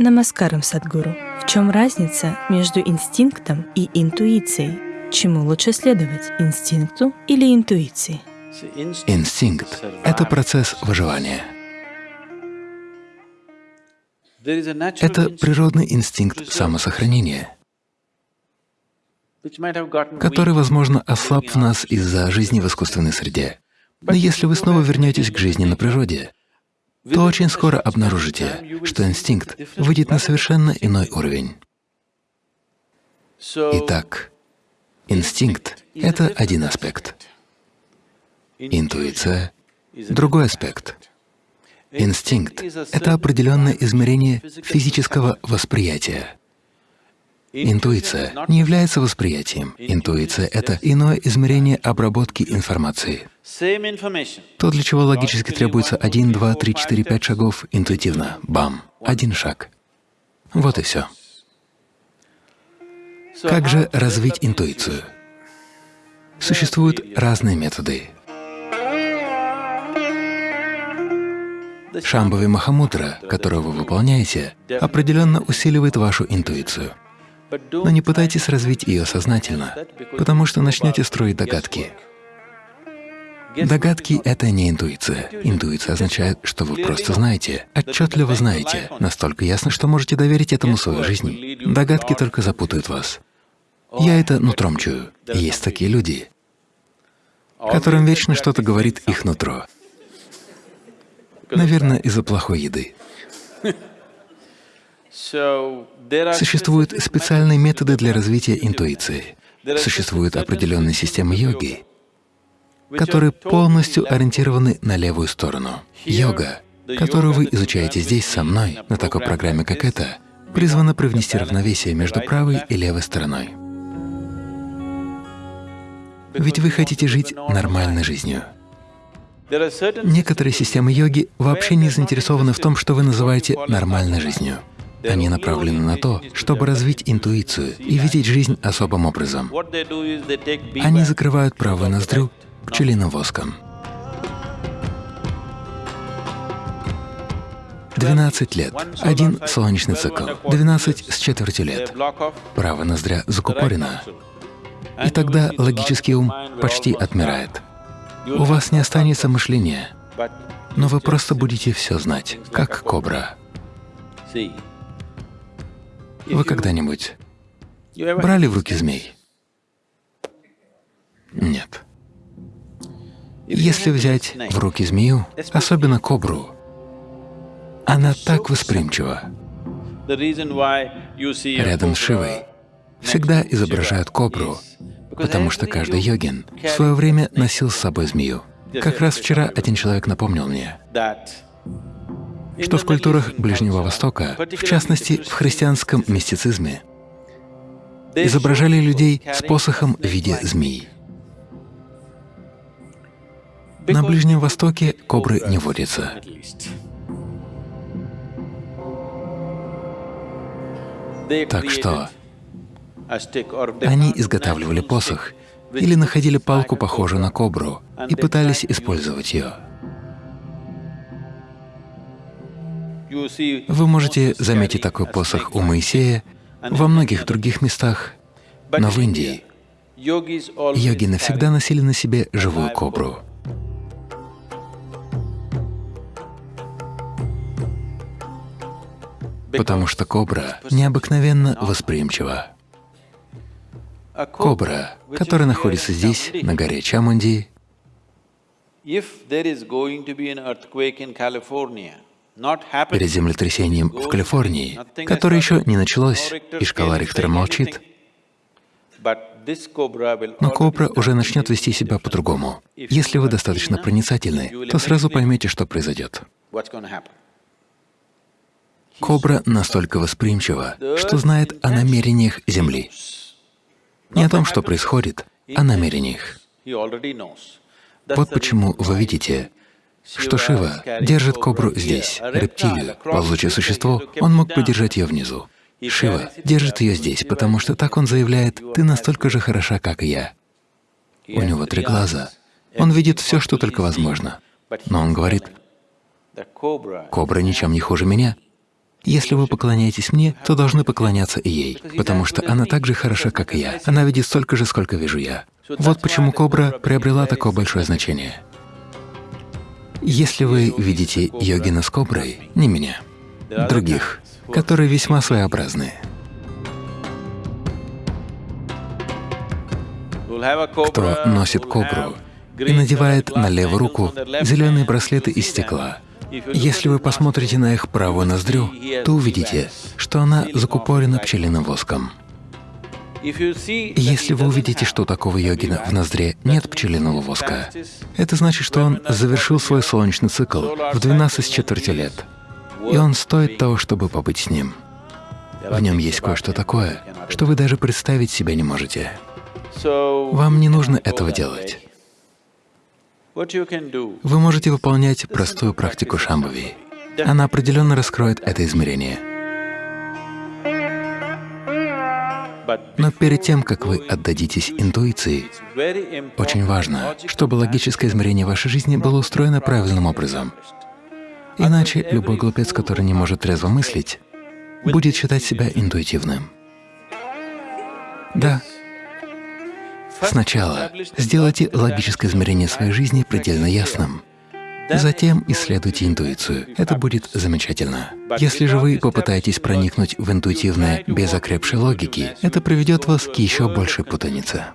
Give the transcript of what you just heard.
Намаскарам, Садгуру. В чем разница между инстинктом и интуицией? Чему лучше следовать, инстинкту или интуиции? Инстинкт — это процесс выживания. Это природный инстинкт самосохранения, который, возможно, ослаб в нас из-за жизни в искусственной среде. Но если вы снова вернетесь к жизни на природе, то очень скоро обнаружите, что инстинкт выйдет на совершенно иной уровень. Итак, инстинкт — это один аспект, интуиция — другой аспект. Инстинкт — это определенное измерение физического восприятия. Интуиция не является восприятием. Интуиция — это иное измерение обработки информации. То, для чего логически требуется один, два, три, четыре, пять шагов, интуитивно — бам, один шаг. Вот и все. Как же развить интуицию? Существуют разные методы. Шамбави Махамудра, которую вы выполняете, определенно усиливает вашу интуицию. Но не пытайтесь развить ее сознательно, потому что начнете строить догадки. Догадки — это не интуиция. Интуиция означает, что вы просто знаете, отчетливо знаете, настолько ясно, что можете доверить этому свою жизнь. Догадки только запутают вас. Я это нутром чую. Есть такие люди, которым вечно что-то говорит их нутро. Наверное, из-за плохой еды. Существуют специальные методы для развития интуиции. Существуют определенные системы йоги, которые полностью ориентированы на левую сторону. Йога, которую вы изучаете здесь со мной, на такой программе, как эта, призвана привнести равновесие между правой и левой стороной. Ведь вы хотите жить нормальной жизнью. Некоторые системы йоги вообще не заинтересованы в том, что вы называете нормальной жизнью. Они направлены на то, чтобы развить интуицию и видеть жизнь особым образом. Они закрывают правую ноздрю пчелиным воском. 12 лет, один солнечный цикл, 12 с четвертью лет. Правая ноздря закупорена, и тогда логический ум почти отмирает. У вас не останется мышления, но вы просто будете все знать, как кобра. Вы когда-нибудь брали в руки змей? Нет. Если взять в руки змею, особенно кобру, она так восприимчива. Рядом с Шивой всегда изображают кобру, потому что каждый йогин в свое время носил с собой змею. Как раз вчера один человек напомнил мне, что в культурах Ближнего Востока, в частности в христианском мистицизме, изображали людей с посохом в виде змеи. На Ближнем Востоке кобры не водятся. Так что они изготавливали посох или находили палку, похожую на кобру, и пытались использовать ее. Вы можете заметить такой посох у Моисея, во многих других местах, но в Индии йоги навсегда носили на себе живую кобру. Потому что кобра необыкновенно восприимчива. Кобра, которая находится здесь, на горе Чамунди, перед землетрясением в Калифорнии, которое еще не началось, и шкала Рихтера молчит, но кобра уже начнет вести себя по-другому. Если вы достаточно проницательны, то сразу поймете, что произойдет. Кобра настолько восприимчива, что знает о намерениях Земли. Не о том, что происходит, а о намерениях. Вот почему вы видите, что Шива держит кобру здесь, рептилию, ползучее существо, он мог подержать ее внизу. Шива держит ее здесь, потому что так он заявляет, «Ты настолько же хороша, как и я». У него три глаза. Он видит все, что только возможно. Но он говорит, «Кобра ничем не хуже меня». Если вы поклоняетесь мне, то должны поклоняться и ей, потому что она так же хороша, как и я. Она видит столько же, сколько вижу я. Вот почему кобра приобрела такое большое значение. Если вы видите йогина с коброй, не меня, других, которые весьма своеобразные, кто носит кобру и надевает на левую руку зеленые браслеты из стекла. Если вы посмотрите на их правую ноздрю, то увидите, что она закупорена пчелиным воском. Если вы увидите, что у такого йогина в ноздре нет пчелиного воска, это значит, что он завершил свой солнечный цикл в 12 с четверти лет, и он стоит того, чтобы побыть с ним. В нем есть кое-что такое, что вы даже представить себе не можете. Вам не нужно этого делать. Вы можете выполнять простую практику Шамбави. Она определенно раскроет это измерение. Но перед тем, как вы отдадитесь интуиции, очень важно, чтобы логическое измерение вашей жизни было устроено правильным образом. Иначе любой глупец, который не может трезво мыслить, будет считать себя интуитивным. Да, Сначала сделайте логическое измерение своей жизни предельно ясным. Затем исследуйте интуицию. Это будет замечательно. Если же вы попытаетесь проникнуть в интуитивное без окрепшей логики, это приведет вас к еще большей путанице.